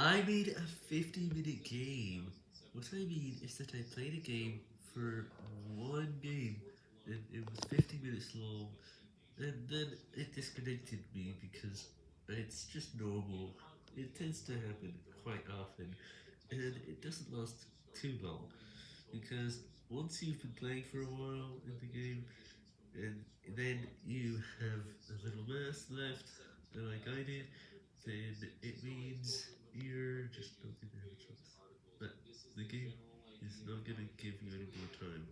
I made a 50 minute game. What I mean is that I played a game for one game, and it was 50 minutes long, and then it disconnected me because it's just normal. It tends to happen quite often, and it doesn't last too long, because once you've been playing for a while in the game, and then you have a little mass left, like I did, then it means you're just not gonna have a chance. But the is not gonna give you any more time.